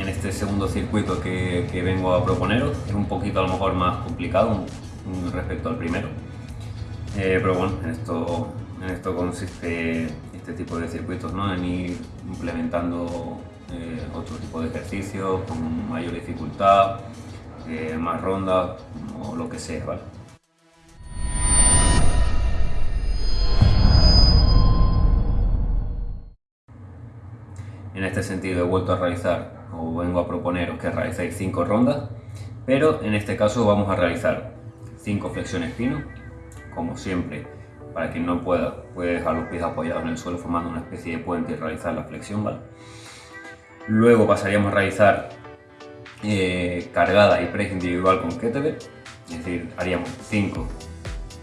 en este segundo circuito que, que, vengo a proponeros. Es un poquito a lo mejor más complicado respecto al primero, eh, pero bueno, en esto, en esto consiste este tipo de circuitos, ¿no? en ir implementando eh, otro tipo de ejercicios con mayor dificultad, eh, más rondas o lo que sea. ¿vale? En este sentido he vuelto a realizar o vengo a proponeros que realicéis 5 rondas, pero en este caso vamos a realizar 5 flexiones pino, como siempre, para quien no pueda, puede dejar los pies apoyados en el suelo formando una especie de puente y realizar la flexión. Luego pasaríamos a realizar eh, cargada y press individual con kettlebell, es decir, haríamos 5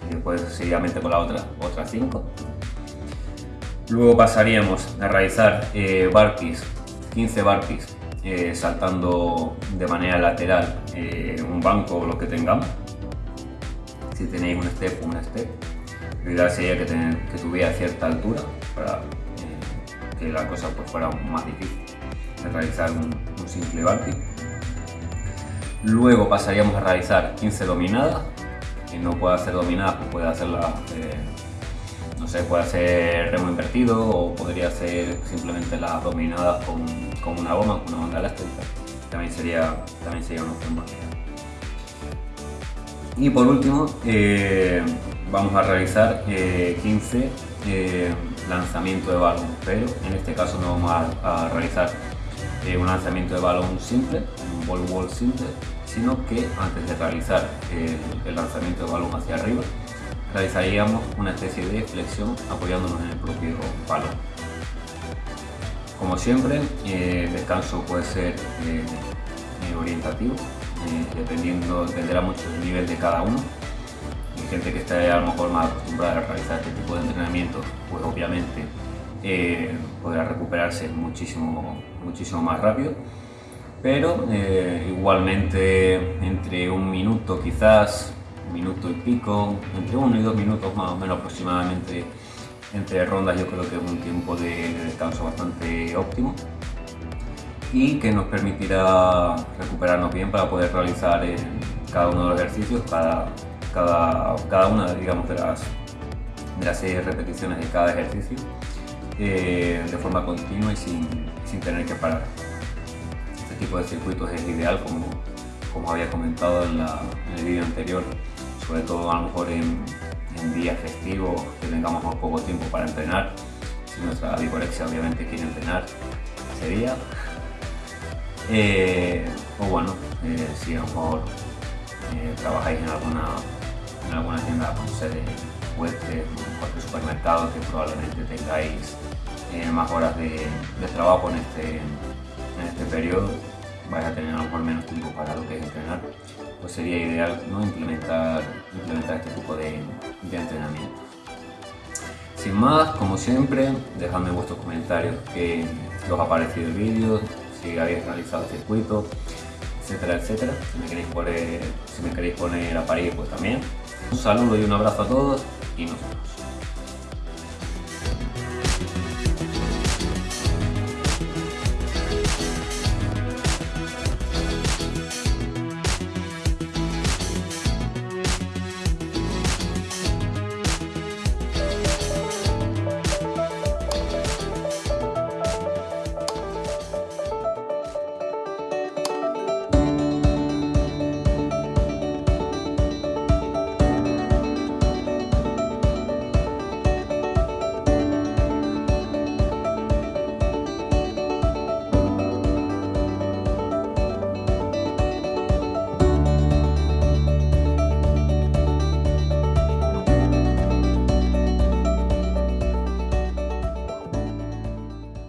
y después seguidamente con la otra, otras 5. Luego pasaríamos a realizar eh, barpees, 15 barpees, eh, saltando de manera lateral eh, un banco o lo que tengamos. Si tenéis un step, un step. Lo ideal sería que, tuviera cierta altura para que la cosa pues, fuera más difícil de realizar un, simple barpee. Luego pasaríamos a realizar 15 dominadas. Quien no pueda hacer dominadas, pues puede hacerlas no sé, puede ser remo invertido o podría ser simplemente las dominadas con, una goma, con una onda elástica. También sería, también sería una opción Y por último, eh, vamos a realizar 15 eh, eh, lanzamientos de balón, pero en este caso no vamos a, realizar un lanzamiento de balón simple, un ball wall simple, sino que antes de realizar el lanzamiento de balón hacia arriba, realizaríamos una especie de flexión apoyándonos en el propio palo. Como siempre, eh, el descanso puede ser eh, eh, orientativo, dependiendo, dependerá mucho del nivel de cada uno. Hay gente que esté a lo mejor más acostumbrada a realizar este tipo de entrenamiento, pues obviamente podrá recuperarse muchísimo, muchísimo más rápido pero igualmente entre un minuto quizás minuto y pico, entre uno y dos minutos más o menos aproximadamente entre rondas yo creo que es un tiempo de, descanso bastante óptimo y que nos permitirá recuperarnos bien para poder realizar cada uno de los ejercicios, cada, cada, cada una digamos, de, las, de las seis repeticiones de cada ejercicio eh, de forma continua y sin, sin tener que parar. Este tipo de circuitos es ideal como, como había comentado en, en el vídeo anterior sobre todo a lo mejor en, días festivos que tengamos más poco tiempo para entrenar. Si nuestra vigorexia obviamente quiere entrenar ese día. Eh, o bueno, eh, si a lo mejor eh, trabajáis en alguna, en alguna tienda con sede fuerte, en cualquier supermercado que probablemente tengáis más horas de, trabajo en este, en este periodo, vais a tener a lo mejor menos tiempo para lo que es entrenar, pues sería ideal ¿no? implementar, implementar este tipo de, de entrenamiento. Sin más, como siempre, dejadme vuestros comentarios que, os ha parecido el vídeo, si habéis realizado el circuito, etcétera, etcétera. Si me queréis poner, si me queréis poner a parir, pues también. Un saludo y un abrazo a todos y nos vemos.